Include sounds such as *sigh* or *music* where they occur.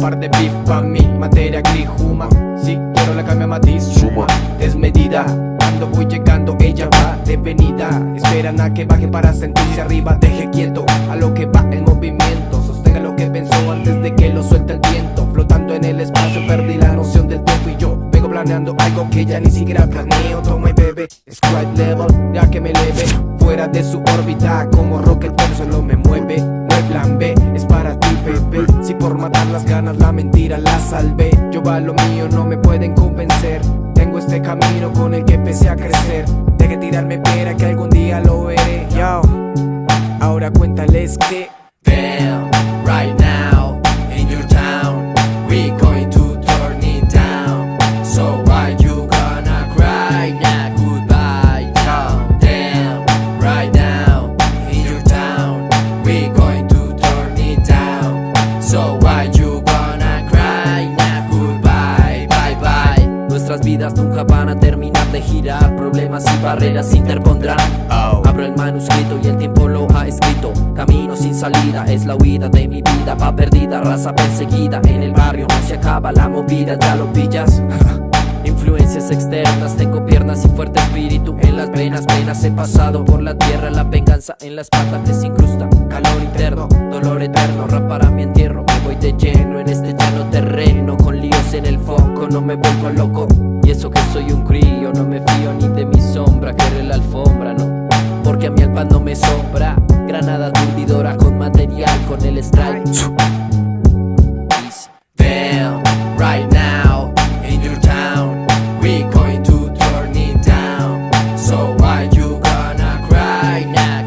Par de beef pa' mí, materia gris, huma Si quiero la cambio a matiz, suma. Desmedida, cuando voy llegando ella va devenida Esperan a que baje para sentirse arriba. Deje quieto a lo que va en movimiento. Sostenga lo que pensó antes de que lo suelte el viento. Flotando en el espacio perdí la noción del tiempo y yo Vengo planeando algo que ya ni siquiera planeo. Toma y bebe, Sprite level, ya que me leve Fuera de su órbita como rocket solo me mueve por matar las ganas la mentira la salvé. Yo va lo mío, no me pueden convencer. Tengo este camino con el que empecé a crecer. Deje tirarme piedra que algún día lo veré. Yo, ahora cuéntales que So why you gonna cry now goodbye Bye bye Nuestras vidas nunca van a terminar de girar. Problemas y barreras se interpondrán Abro el manuscrito y el tiempo lo ha escrito. Camino sin salida, es la huida de mi vida. Va perdida, raza perseguida. En el barrio no se acaba la movida, ¿ya lo pillas? *laughs* Influencias externas, tengo piernas y fuerte espíritu. En las venas, penas he pasado por la tierra. La venganza en la espalda que se incrusta. Calor interno, dolor eterno, rap para mi entierro no me vuelvo loco. Y eso que soy un crío, no me fío ni de mi sombra Que la alfombra, no. Porque a mí el no me sobra. Granada aturdidora con material, con el strike. Damn, right now, in your town We going to turn it down. So why you gonna cry now?